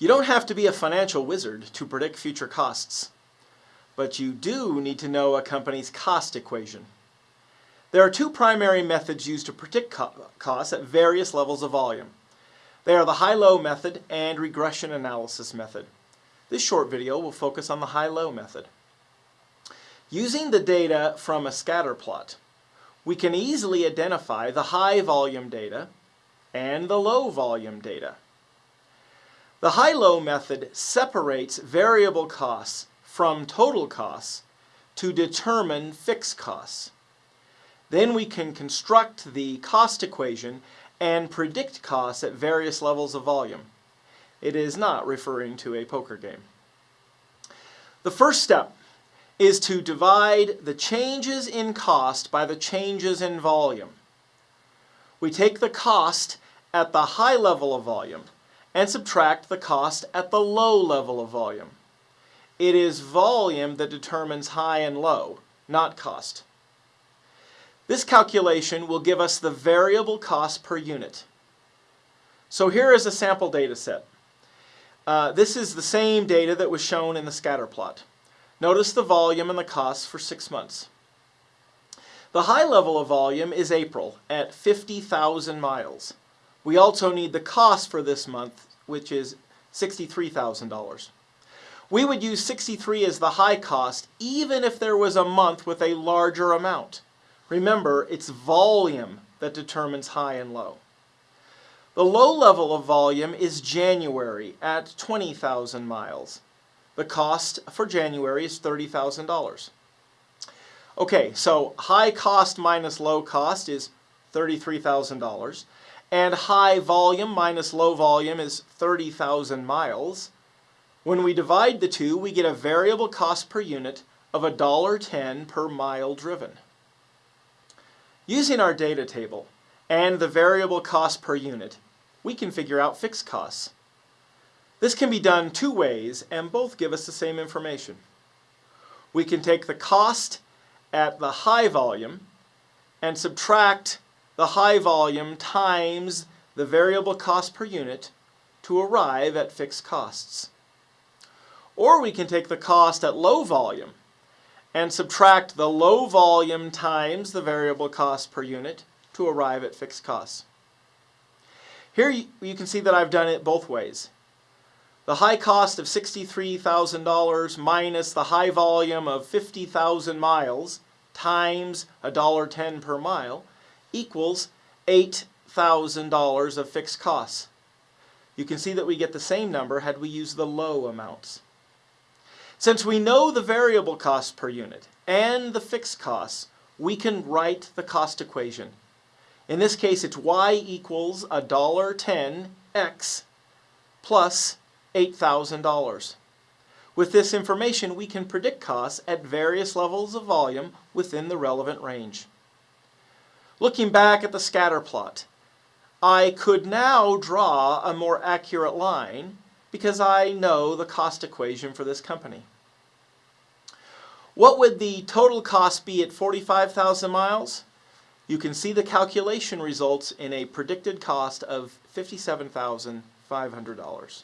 You don't have to be a financial wizard to predict future costs, but you do need to know a company's cost equation. There are two primary methods used to predict co costs at various levels of volume. They are the high-low method and regression analysis method. This short video will focus on the high-low method. Using the data from a scatter plot, we can easily identify the high volume data and the low volume data. The high-low method separates variable costs from total costs to determine fixed costs. Then we can construct the cost equation and predict costs at various levels of volume. It is not referring to a poker game. The first step is to divide the changes in cost by the changes in volume. We take the cost at the high level of volume and subtract the cost at the low level of volume. It is volume that determines high and low, not cost. This calculation will give us the variable cost per unit. So here is a sample data set. Uh, this is the same data that was shown in the scatter plot. Notice the volume and the costs for six months. The high level of volume is April at 50,000 miles. We also need the cost for this month, which is $63,000. We would use 63 as the high cost even if there was a month with a larger amount. Remember, it's volume that determines high and low. The low level of volume is January at 20,000 miles. The cost for January is $30,000. Okay, so high cost minus low cost is $33,000 and high volume minus low volume is 30,000 miles. When we divide the two, we get a variable cost per unit of $1.10 per mile driven. Using our data table and the variable cost per unit, we can figure out fixed costs. This can be done two ways and both give us the same information. We can take the cost at the high volume and subtract the high volume times the variable cost per unit to arrive at fixed costs. Or we can take the cost at low volume and subtract the low volume times the variable cost per unit to arrive at fixed costs. Here you can see that I've done it both ways. The high cost of $63,000 minus the high volume of 50,000 miles times $1.10 per mile equals $8,000 of fixed costs. You can see that we get the same number had we used the low amounts. Since we know the variable cost per unit and the fixed costs, we can write the cost equation. In this case, it's y equals $1.10x plus $8,000. With this information, we can predict costs at various levels of volume within the relevant range. Looking back at the scatter plot, I could now draw a more accurate line because I know the cost equation for this company. What would the total cost be at 45,000 miles? You can see the calculation results in a predicted cost of $57,500.